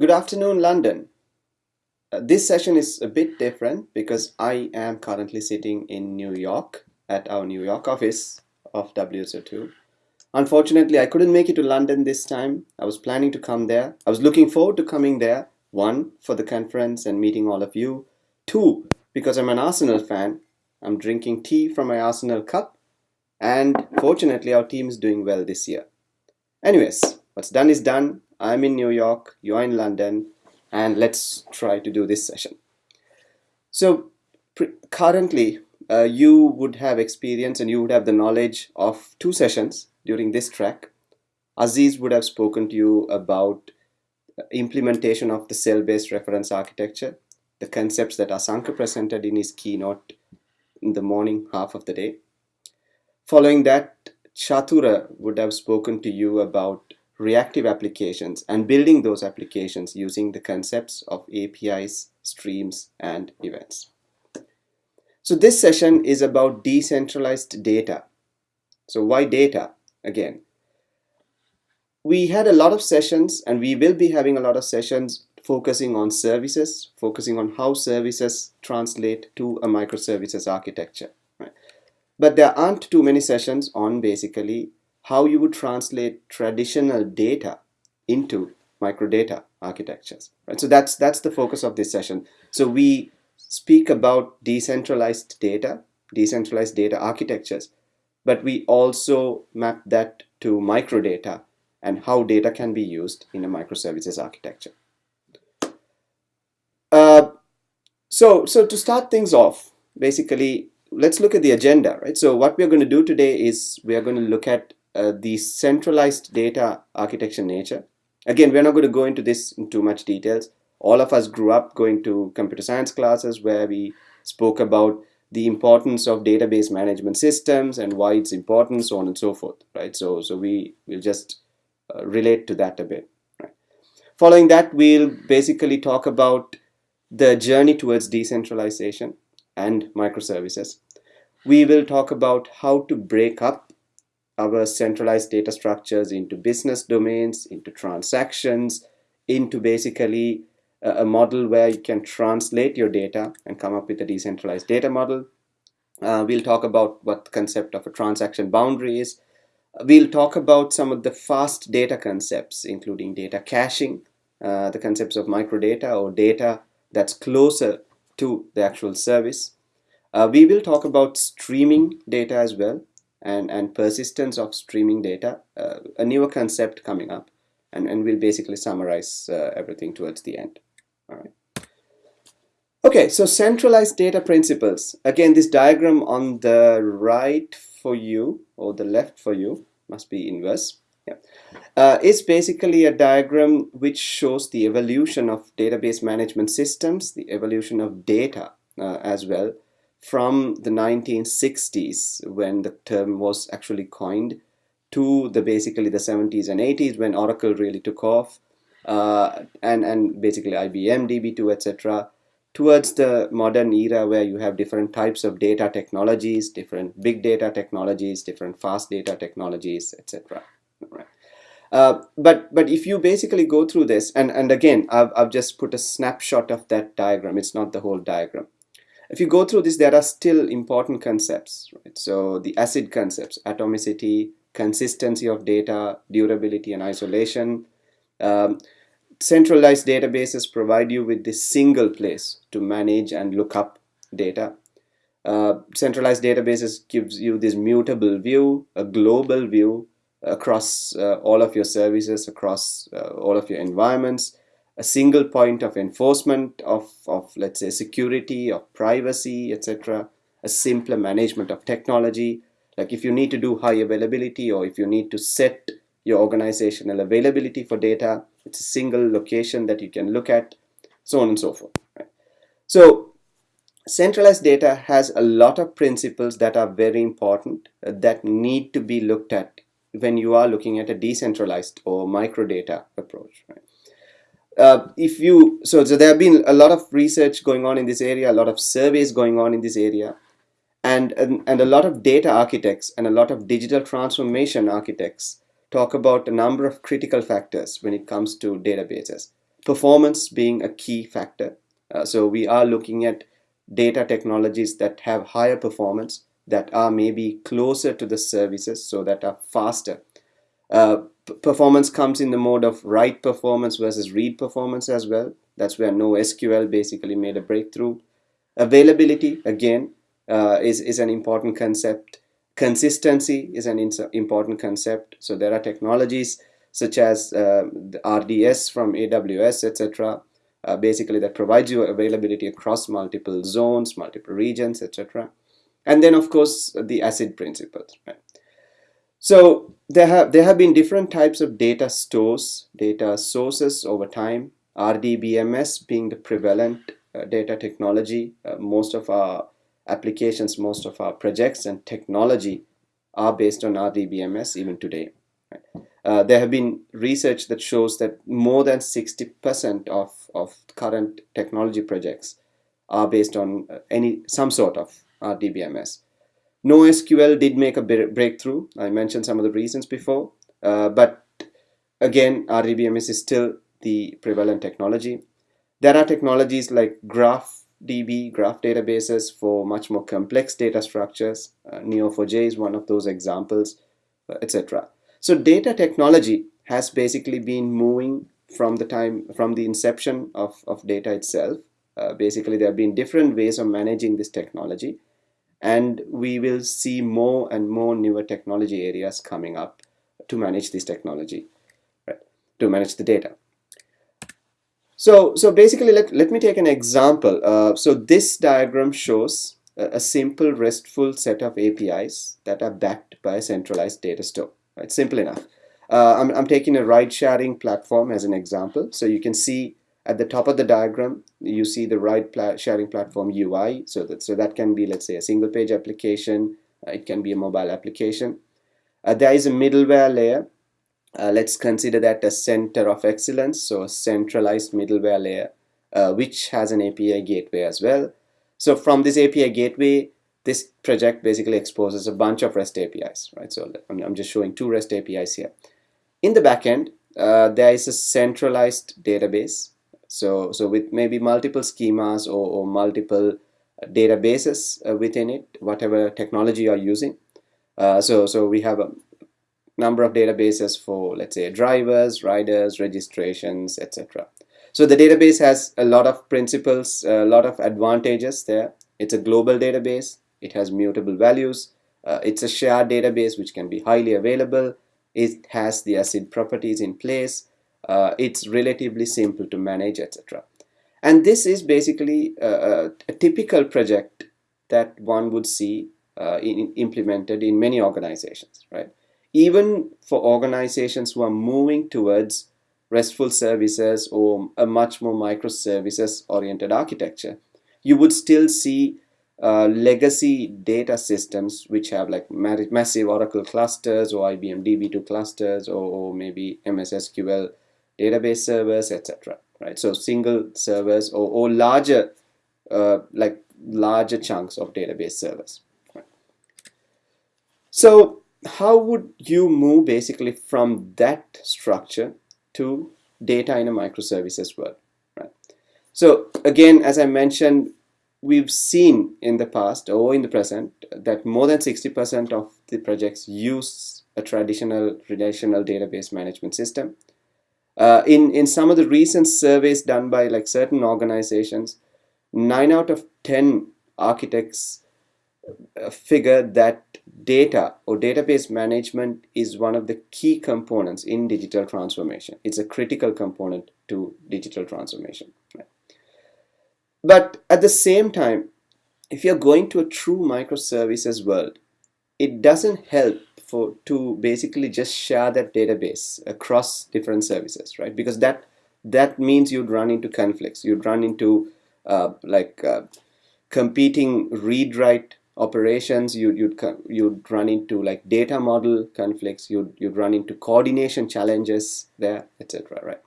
Good afternoon, London. Uh, this session is a bit different because I am currently sitting in New York at our New York office of WSO2. Unfortunately, I couldn't make it to London this time. I was planning to come there. I was looking forward to coming there. One, for the conference and meeting all of you. Two, because I'm an Arsenal fan. I'm drinking tea from my Arsenal cup. And fortunately, our team is doing well this year. Anyways, what's done is done. I'm in New York, you're in London, and let's try to do this session. So currently, uh, you would have experience and you would have the knowledge of two sessions during this track. Aziz would have spoken to you about implementation of the cell-based reference architecture, the concepts that Asanka presented in his keynote in the morning half of the day. Following that, Chatura would have spoken to you about reactive applications and building those applications using the concepts of APIs, streams, and events. So this session is about decentralized data. So why data? Again, we had a lot of sessions and we will be having a lot of sessions focusing on services, focusing on how services translate to a microservices architecture. Right? But there aren't too many sessions on basically how you would translate traditional data into microdata architectures. Right? So that's that's the focus of this session. So we speak about decentralized data, decentralized data architectures, but we also map that to microdata and how data can be used in a microservices architecture. Uh, so, so to start things off, basically, let's look at the agenda, right? So what we're going to do today is we are going to look at uh, the centralized data architecture nature. Again, we're not going to go into this in too much details. All of us grew up going to computer science classes where we spoke about the importance of database management systems and why it's important, so on and so forth, right? So, so we will just uh, relate to that a bit. Right? Following that, we'll basically talk about the journey towards decentralization and microservices. We will talk about how to break up our centralized data structures into business domains, into transactions, into basically a, a model where you can translate your data and come up with a decentralized data model. Uh, we'll talk about what the concept of a transaction boundary is. We'll talk about some of the fast data concepts, including data caching, uh, the concepts of microdata or data that's closer to the actual service. Uh, we will talk about streaming data as well and, and persistence of streaming data, uh, a newer concept coming up, and, and we'll basically summarize uh, everything towards the end. All right. Okay, so centralized data principles. Again, this diagram on the right for you, or the left for you, must be inverse. Yeah. Uh, is basically a diagram which shows the evolution of database management systems, the evolution of data uh, as well, from the 1960s when the term was actually coined to the basically the 70s and 80s when Oracle really took off uh, and and basically IBM DB2 etc towards the modern era where you have different types of data technologies different big data technologies different fast data technologies etc. Uh, but but if you basically go through this and and again I've, I've just put a snapshot of that diagram. It's not the whole diagram if you go through this, there are still important concepts, right? So the ACID concepts, atomicity, consistency of data, durability and isolation. Um, centralized databases provide you with this single place to manage and look up data. Uh, centralized databases gives you this mutable view, a global view across uh, all of your services, across uh, all of your environments a single point of enforcement of, of let's say security of privacy etc a simpler management of technology like if you need to do high availability or if you need to set your organizational availability for data it's a single location that you can look at so on and so forth right? so centralized data has a lot of principles that are very important uh, that need to be looked at when you are looking at a decentralized or microdata approach right? Uh, if you so so there have been a lot of research going on in this area a lot of surveys going on in this area and and, and a lot of data architects and a lot of digital transformation architects talk about a number of critical factors when it comes to databases performance being a key factor. Uh, so we are looking at data technologies that have higher performance, that are maybe closer to the services, so that are faster. Uh, performance comes in the mode of write performance versus read performance as well. That's where NoSQL basically made a breakthrough. Availability, again, uh, is, is an important concept. Consistency is an important concept. So there are technologies such as uh, RDS from AWS, etc. Uh, basically that provides you availability across multiple zones, multiple regions, etc. And then of course the ACID principles. Right? So there have there have been different types of data stores, data sources over time. RDBMS being the prevalent uh, data technology. Uh, most of our applications, most of our projects and technology are based on RDBMS even today. Right? Uh, there have been research that shows that more than 60% of, of current technology projects are based on uh, any some sort of RDBMS. NoSQL did make a breakthrough. I mentioned some of the reasons before, uh, but again, RDBMS is still the prevalent technology. There are technologies like GraphDB, graph databases for much more complex data structures. Uh, Neo4j is one of those examples, uh, etc. So data technology has basically been moving from the time from the inception of, of data itself. Uh, basically, there have been different ways of managing this technology, and we will see more and more newer technology areas coming up to manage this technology, right? To manage the data. So, so basically, let, let me take an example. Uh, so this diagram shows a, a simple RESTful set of APIs that are backed by a centralized data store. It's simple enough. Uh, I'm, I'm taking a ride sharing platform as an example. So you can see at the top of the diagram, you see the right pla sharing platform UI. So that, so that can be, let's say, a single page application. Uh, it can be a mobile application. Uh, there is a middleware layer. Uh, let's consider that a center of excellence. So a centralized middleware layer, uh, which has an API gateway as well. So from this API gateway, this project basically exposes a bunch of REST APIs, right? So I'm, I'm just showing two REST APIs here. In the backend, uh, there is a centralized database. So, so with maybe multiple schemas or, or multiple databases uh, within it, whatever technology you're using. Uh, so, so we have a number of databases for, let's say, drivers, riders, registrations, etc. So the database has a lot of principles, a lot of advantages there. It's a global database. It has mutable values. Uh, it's a shared database which can be highly available. It has the ACID properties in place. Uh, it's relatively simple to manage, etc. And this is basically a, a, typical project that one would see uh, in, implemented in many organizations, right? Even for organizations who are moving towards RESTful services or a much more microservices oriented architecture, you would still see uh, legacy data systems which have like massive Oracle clusters or IBM DB2 clusters or, or maybe MS SQL database servers, etc. Right, so single servers or, or larger, uh, like larger chunks of database servers. Right. So how would you move basically from that structure to data in a microservices world? Right. So again, as I mentioned, we've seen in the past or in the present that more than 60% of the projects use a traditional relational database management system. Uh, in, in some of the recent surveys done by like certain organizations, 9 out of 10 architects uh, figure that data or database management is one of the key components in digital transformation. It's a critical component to digital transformation. But at the same time, if you're going to a true microservices world, it doesn't help for to basically just share that database across different services, right? Because that that means you'd run into conflicts. You'd run into uh, like uh, competing read-write operations. You, you'd you'd run into like data model conflicts. You'd you'd run into coordination challenges there, etc. Right?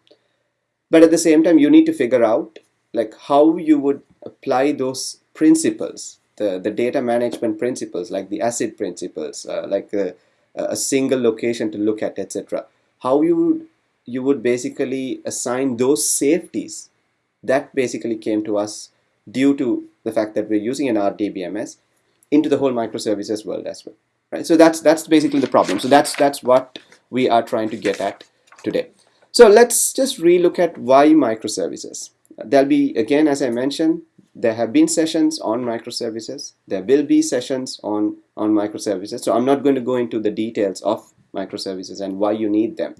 But at the same time, you need to figure out like how you would apply those principles the, the data management principles like the ACID principles uh, like a, a, single location to look at etc how you would you would basically assign those safeties that basically came to us due to the fact that we're using an RDBMS into the whole microservices world as well. Right? So that's that's basically the problem. So that's that's what we are trying to get at today. So let's just relook at why microservices. There'll be, again, as I mentioned, there have been sessions on microservices. There will be sessions on, on microservices. So I'm not going to go into the details of microservices and why you need them.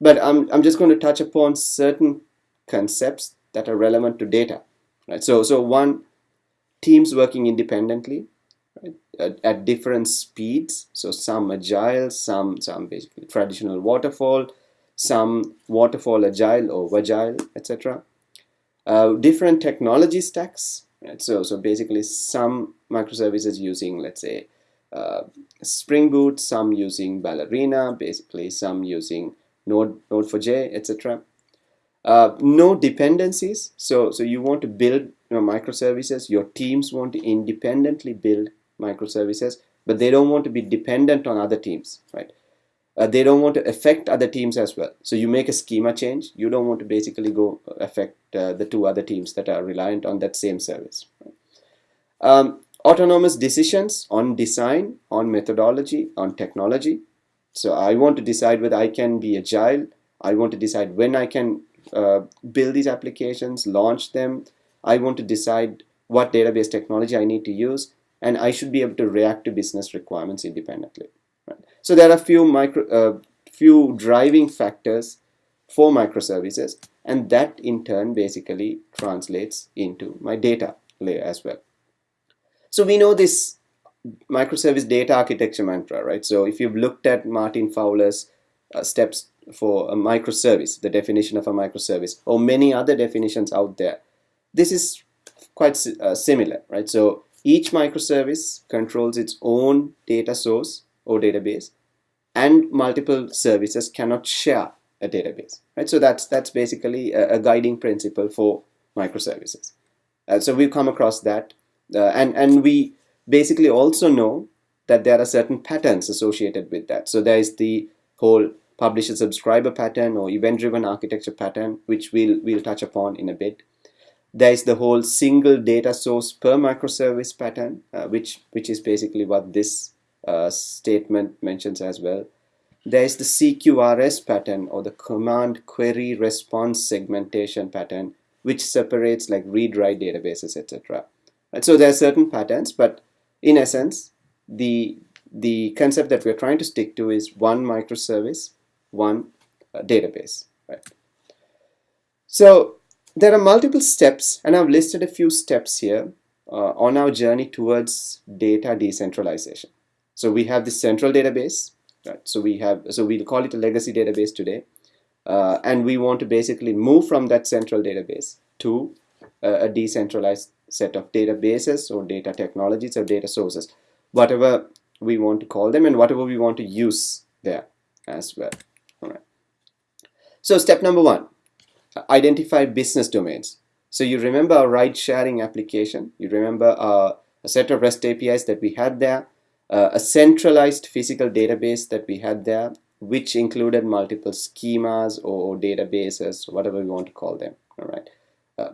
But I'm, I'm just going to touch upon certain concepts that are relevant to data. Right? So, so one, teams working independently right? at, at different speeds. So some agile, some, some basically traditional waterfall, some waterfall agile or agile, etc. Uh, different technology stacks. Right? So, so basically some microservices using, let's say, uh, Spring Boot, some using Ballerina, basically some using Node, Node4j, etc. Uh, no dependencies. So, so you want to build you know, microservices. Your teams want to independently build microservices, but they don't want to be dependent on other teams, right? Uh, they don't want to affect other teams as well. So you make a schema change. You don't want to basically go affect uh, the two other teams that are reliant on that same service. Um, autonomous decisions on design, on methodology, on technology. So I want to decide whether I can be agile. I want to decide when I can uh, build these applications, launch them. I want to decide what database technology I need to use, and I should be able to react to business requirements independently. So there are a few micro, uh, few driving factors for microservices, and that in turn basically translates into my data layer as well. So we know this microservice data architecture mantra, right? So if you've looked at Martin Fowler's uh, steps for a microservice, the definition of a microservice, or many other definitions out there, this is quite uh, similar, right? So each microservice controls its own data source or database, and multiple services cannot share a database, right? So that's that's basically a, a guiding principle for microservices. Uh, so we've come across that, uh, and and we basically also know that there are certain patterns associated with that. So there is the whole publisher subscriber pattern or event driven architecture pattern, which we'll, we'll touch upon in a bit. There is the whole single data source per microservice pattern, uh, which, which is basically what this uh, statement mentions as well. There is the CQRS pattern or the command query response segmentation pattern, which separates like read-write databases, etc. And so there are certain patterns, but in essence, the the concept that we're trying to stick to is one microservice one uh, database. Right? So there are multiple steps and I've listed a few steps here uh, on our journey towards data decentralization. So we have the central database, right? So we have, so we'll call it a legacy database today. Uh, and we want to basically move from that central database to a, a decentralized set of databases or data technologies or data sources, whatever we want to call them and whatever we want to use there as well. All right. So step number one, identify business domains. So you remember our ride sharing application. You remember uh, a set of REST APIs that we had there, uh, a centralized physical database that we had there, which included multiple schemas or databases, whatever we want to call them. All right. Uh,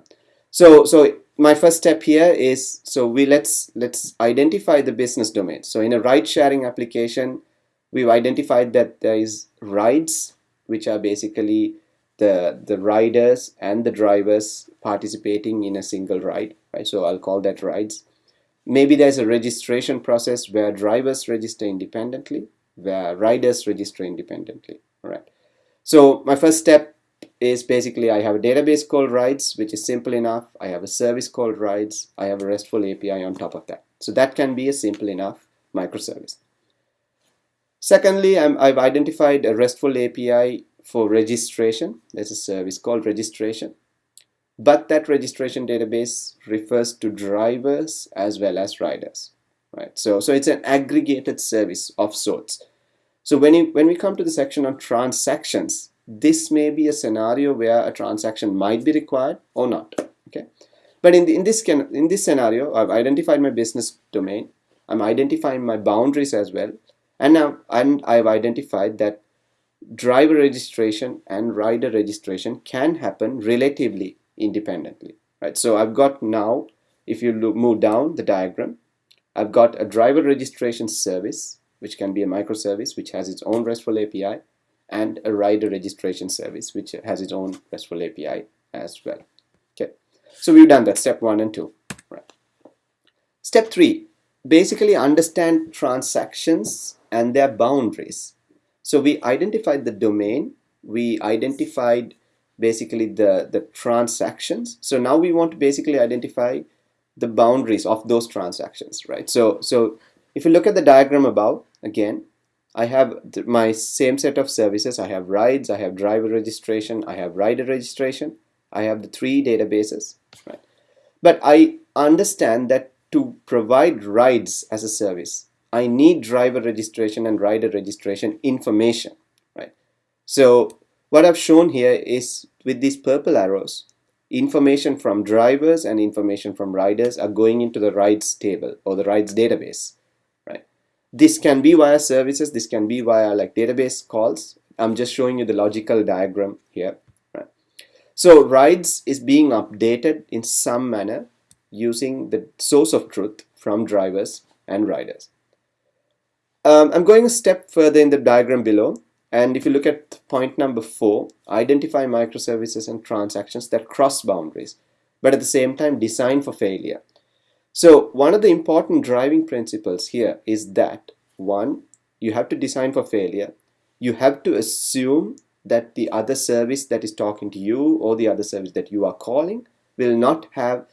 so, so my first step here is so we let's let's identify the business domain. So in a ride sharing application, we've identified that there is rides which are basically the the riders and the drivers participating in a single ride right so I'll call that rides maybe there's a registration process where drivers register independently where riders register independently all right? So my first step is basically I have a database called rides which is simple enough. I have a service called rides. I have a RESTful API on top of that. So that can be a simple enough microservice. Secondly, i have identified a RESTful API for registration. There's a service called registration. But that registration database refers to drivers as well as riders. Right? So, so it's an aggregated service of sorts. So when, you, when we come to the section on transactions, this may be a scenario where a transaction might be required or not. Okay, but in, the, in this can, in this scenario, I've identified my business domain. I'm identifying my boundaries as well and now and I've identified that driver registration and rider registration can happen relatively independently right? So I've got now if you look, move down the diagram I've got a driver registration service which can be a microservice which has its own RESTful API and a rider registration service which has its own RESTful API as well okay? So we've done that step one and two right? Step three basically understand transactions and their boundaries. So we identified the domain, we identified basically the, the transactions. So now we want to basically identify the boundaries of those transactions, right? So, so if you look at the diagram above, again, I have my same set of services. I have rides, I have driver registration, I have rider registration. I have the three databases, right? But I understand that to provide rides as a service, I need driver registration and rider registration information, right? So what I've shown here is with these purple arrows, information from drivers and information from riders are going into the rides table or the rides database, right? This can be via services, this can be via like database calls. I'm just showing you the logical diagram here, right? So rides is being updated in some manner using the source of truth from drivers and riders. Um, I'm going a step further in the diagram below and if you look at point number four, identify microservices and transactions that cross boundaries but at the same time design for failure. So one of the important driving principles here is that one, you have to design for failure. You have to assume that the other service that is talking to you or the other service that you are calling will not have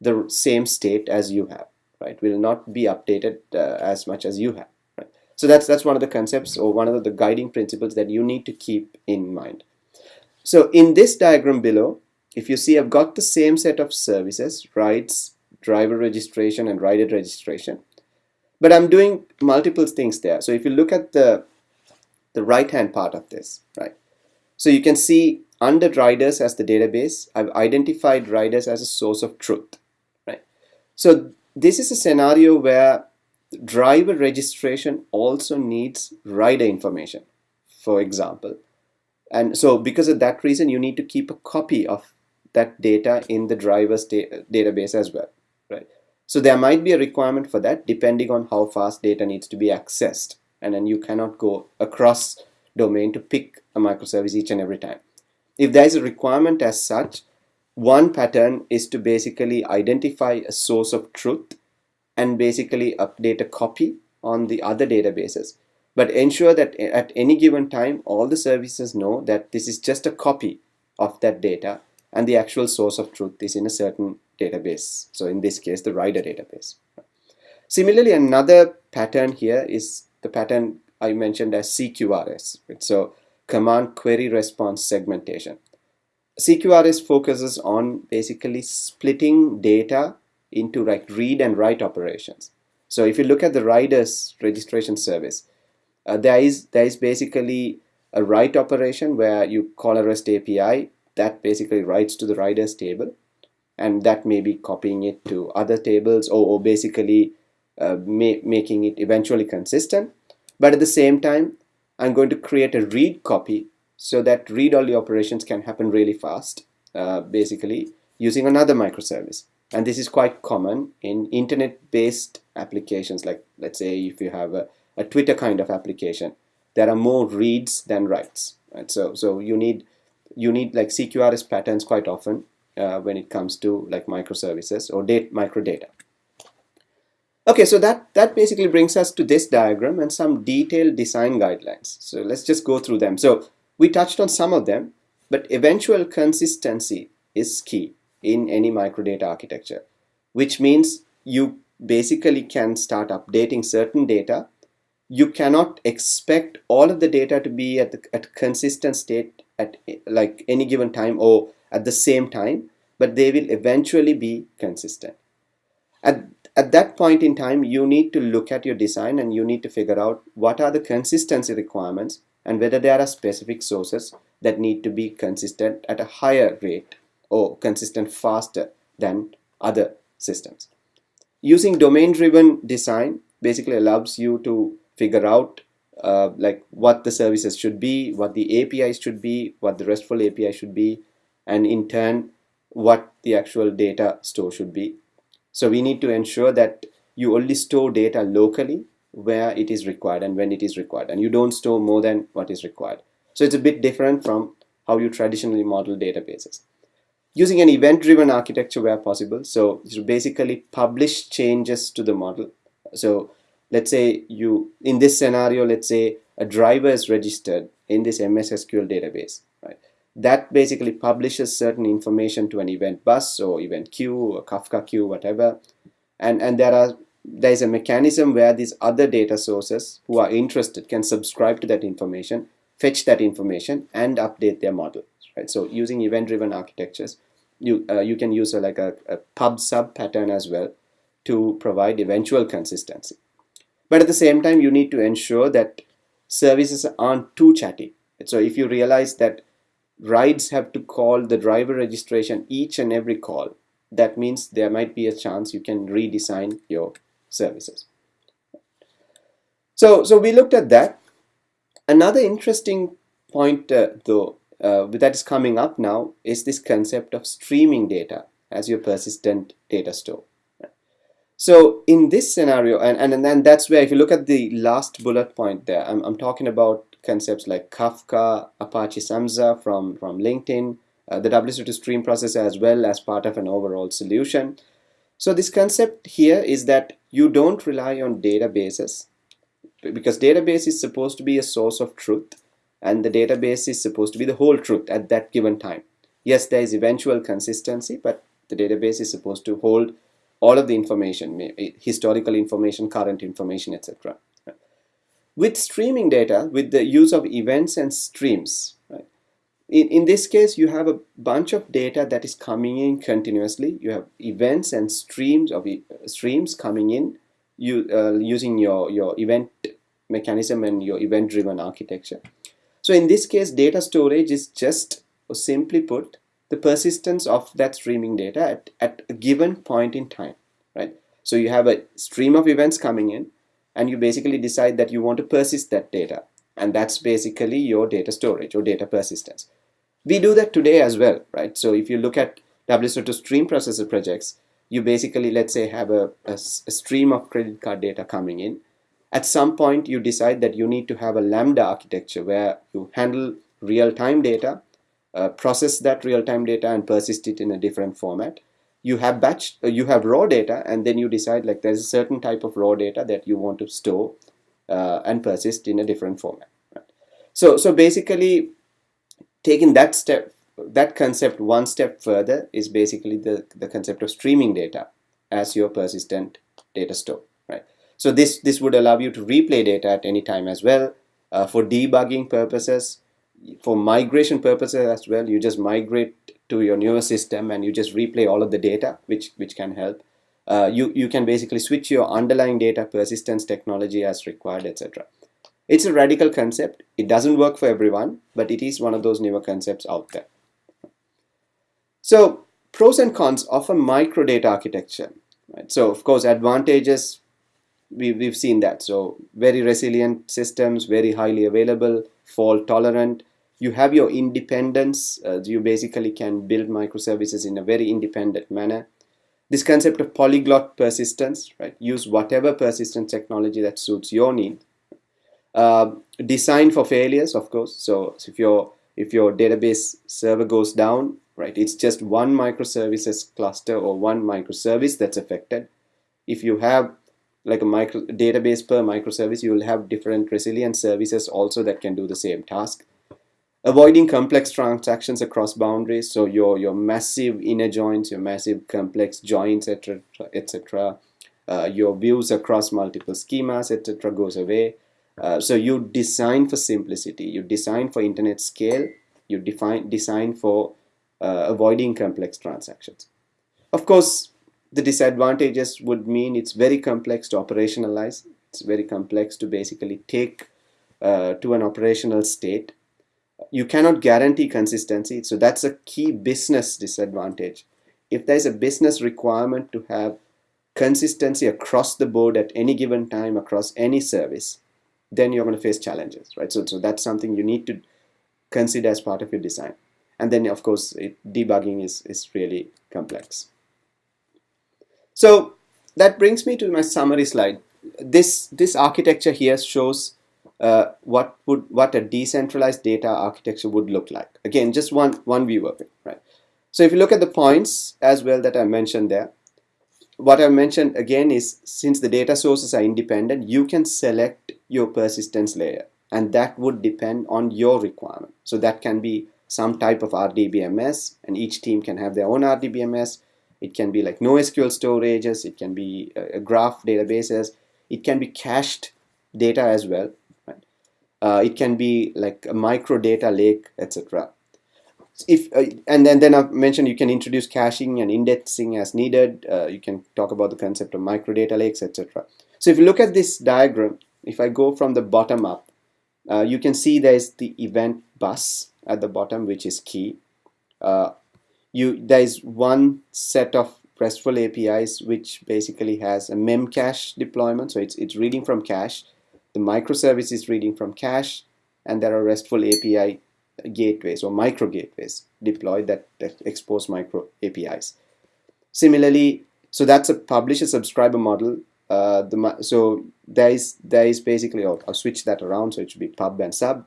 the same state as you have, right? Will not be updated uh, as much as you have. So that's that's one of the concepts or one of the guiding principles that you need to keep in mind. So in this diagram below, if you see I've got the same set of services, rides, driver registration and rider registration, but I'm doing multiple things there. So if you look at the the right hand part of this, right? So you can see under riders as the database, I've identified riders as a source of truth, right? So this is a scenario where driver registration also needs rider information for example. And so because of that reason you need to keep a copy of that data in the driver's da database as well right? So there might be a requirement for that depending on how fast data needs to be accessed. And then you cannot go across domain to pick a microservice each and every time. If there is a requirement as such one pattern is to basically identify a source of truth and basically update a copy on the other databases. But ensure that at any given time all the services know that this is just a copy of that data and the actual source of truth is in a certain database. So in this case the rider database. Similarly another pattern here is the pattern I mentioned as CQRS so command query response segmentation. CQRS focuses on basically splitting data into like read and write operations. So if you look at the riders registration service, uh, there is there is basically a write operation where you call a REST API that basically writes to the riders table, and that may be copying it to other tables or, or basically uh, ma making it eventually consistent. But at the same time, I'm going to create a read copy so that read-only operations can happen really fast, uh, basically using another microservice and this is quite common in internet-based applications like let's say if you have a, a Twitter kind of application there are more reads than writes right? So so you need you need like CQRS patterns quite often uh, when it comes to like microservices or data microdata. Okay so that that basically brings us to this diagram and some detailed design guidelines. So let's just go through them. So we touched on some of them but eventual consistency is key in any microdata architecture, which means you basically can start updating certain data. You cannot expect all of the data to be at, the, at consistent state at like any given time or at the same time, but they will eventually be consistent. At, at that point in time, you need to look at your design and you need to figure out what are the consistency requirements and whether there are specific sources that need to be consistent at a higher rate or consistent faster than other systems. Using domain-driven design basically allows you to figure out uh, like what the services should be, what the APIs should be, what the RESTful API should be, and in turn, what the actual data store should be. So we need to ensure that you only store data locally where it is required and when it is required, and you don't store more than what is required. So it's a bit different from how you traditionally model databases. Using an event-driven architecture where possible, so you basically publish changes to the model. So let's say you, in this scenario, let's say a driver is registered in this MS SQL database, right? That basically publishes certain information to an event bus or event queue or Kafka queue, whatever. And, and there are there is a mechanism where these other data sources who are interested can subscribe to that information, fetch that information, and update their model. Right? So using event-driven architectures, you uh, you can use a, like a, a pub sub pattern as well to provide eventual consistency. But at the same time, you need to ensure that services aren't too chatty. So if you realize that rides have to call the driver registration each and every call, that means there might be a chance you can redesign your services. So, so we looked at that. Another interesting point uh, though uh, that is coming up now is this concept of streaming data as your persistent data store. So in this scenario, and, and, and then that's where if you look at the last bullet point there, I'm, I'm talking about concepts like Kafka, Apache Samza from, from LinkedIn, uh, the WSO2 stream processor as well as part of an overall solution. So this concept here is that you don't rely on databases because database is supposed to be a source of truth and the database is supposed to be the whole truth at that given time. Yes, there is eventual consistency, but the database is supposed to hold all of the information, historical information, current information, etc. With streaming data, with the use of events and streams, in, in this case, you have a bunch of data that is coming in continuously. You have events and streams of streams coming in you, uh, using your, your event mechanism and your event-driven architecture. So in this case, data storage is just, or simply put, the persistence of that streaming data at, at a given point in time, right? So you have a stream of events coming in and you basically decide that you want to persist that data. And that's basically your data storage or data persistence. We do that today as well, right? So if you look at WSO2 stream processor projects, you basically, let's say, have a, a, a stream of credit card data coming in. At some point, you decide that you need to have a Lambda architecture where you handle real-time data uh, process that real-time data and persist it in a different format you have batch uh, you have raw data and then you decide like there's a certain type of raw data that you want to store uh, and persist in a different format right? so so basically taking that step that concept one step further is basically the the concept of streaming data as your persistent data store right so this this would allow you to replay data at any time as well. Uh, for debugging purposes for migration purposes as well you just migrate to your newer system and you just replay all of the data which which can help. Uh, you you can basically switch your underlying data persistence technology as required etc it's a radical concept. It doesn't work for everyone but it is one of those newer concepts out there. So pros and cons of a microdata architecture right? So of course advantages we, we've seen that. So very resilient systems very highly available fault tolerant. You have your independence uh, you basically can build microservices in a very independent manner. This concept of polyglot persistence right? Use whatever persistence technology that suits your need. Uh, design for failures of course. So, so if your if your database server goes down right it's just one microservices cluster or one microservice that's affected. If you have like a micro database per microservice you will have different resilient services also that can do the same task. Avoiding complex transactions across boundaries so your your massive inner joins your massive complex joins etc etc uh, your views across multiple schemas etc goes away. Uh, so you design for simplicity you design for internet scale you define design for uh, avoiding complex transactions. Of course the disadvantages would mean it's very complex to operationalize it's very complex to basically take uh, to an operational state you cannot guarantee consistency so that's a key business disadvantage if there's a business requirement to have consistency across the board at any given time across any service then you're going to face challenges, right? So, so that's something you need to consider as part of your design. And then, of course, it, debugging is, is really complex. So that brings me to my summary slide. This, this architecture here shows uh, what would what a decentralized data architecture would look like. Again, just one one view of it, right? So if you look at the points as well that I mentioned there, what I mentioned again is since the data sources are independent, you can select your persistence layer and that would depend on your requirement. So that can be some type of RDBMS and each team can have their own RDBMS. It can be like NoSQL storages, it can be a graph databases, it can be cached data as well. Right? Uh, it can be like a micro data lake, etc if uh, and then then I've mentioned you can introduce caching and indexing as needed. Uh, you can talk about the concept of micro data lakes, etc. So if you look at this diagram, if I go from the bottom up, uh, you can see there's the event bus at the bottom, which is key. You there is one set of RESTful APIs which basically has a memcache deployment, so it's it's reading from cache. The microservice is reading from cache, and there are RESTful API gateways or micro gateways deployed that, that expose micro APIs. Similarly, so that's a publisher subscriber model. Uh, the, so there is there is basically I'll, I'll, switch that around so it should be pub and sub.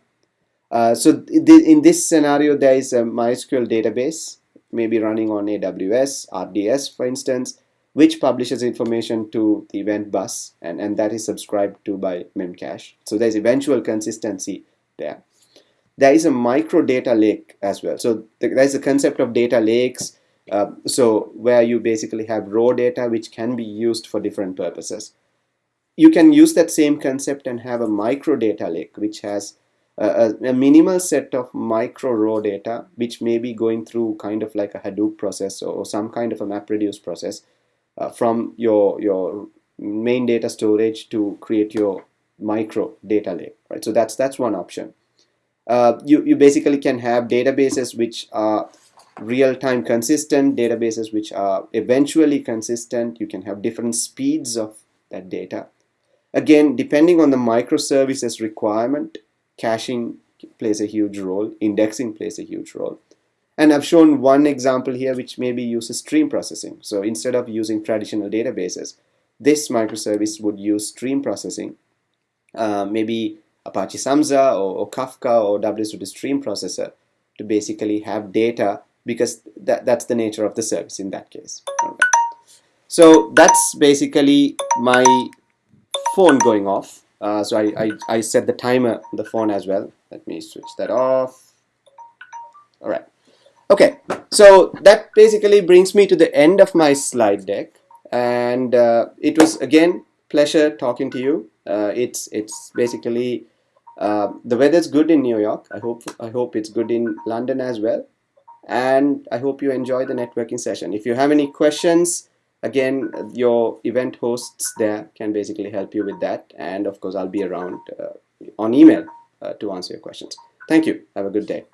Uh, so in this scenario, there is a MySQL database, maybe running on AWS, RDS, for instance, which publishes information to the event bus, and, and that is subscribed to by Memcache. So there's eventual consistency there there is a micro data lake as well. So there's a concept of data lakes. Uh, so where you basically have raw data which can be used for different purposes. You can use that same concept and have a micro data lake which has a, a, minimal set of micro raw data which may be going through kind of like a Hadoop process or, some kind of a MapReduce process uh, from your your main data storage to create your micro data lake right so that's that's one option uh, you, you basically can have databases which are real-time consistent, databases which are eventually consistent. You can have different speeds of that data. Again, depending on the microservices requirement, caching plays a huge role, indexing plays a huge role. And I've shown one example here which maybe uses stream processing. So instead of using traditional databases, this microservice would use stream processing. Uh, maybe Apache Samza or, or Kafka or WSO2 stream processor to basically have data because that, that's the nature of the service in that case. So that's basically my phone going off. Uh, so I, I, I set the timer on the phone as well. Let me switch that off. All right. Okay, so that basically brings me to the end of my slide deck. And uh, it was, again, pleasure talking to you. Uh, it's, it's basically uh, the weather's good in New York. I hope I hope it's good in London as well. And I hope you enjoy the networking session. If you have any questions, again, your event hosts there can basically help you with that. And of course, I'll be around uh, on email uh, to answer your questions. Thank you. Have a good day.